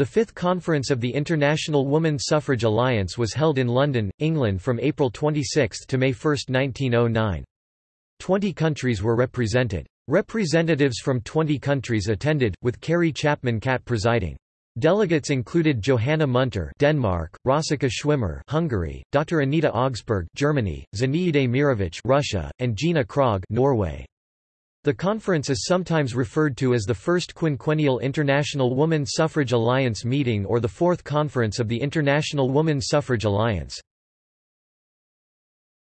The Fifth Conference of the International Woman Suffrage Alliance was held in London, England from April 26 to May 1, 1909. Twenty countries were represented. Representatives from 20 countries attended, with Carrie Chapman Catt presiding. Delegates included Johanna Munter Denmark, Rosika Schwimmer Hungary, Dr. Anita Augspurg Germany, Zinaide Mirovich Russia, and Gina Krog Norway. The conference is sometimes referred to as the First Quinquennial International Woman Suffrage Alliance meeting or the Fourth Conference of the International Woman Suffrage Alliance.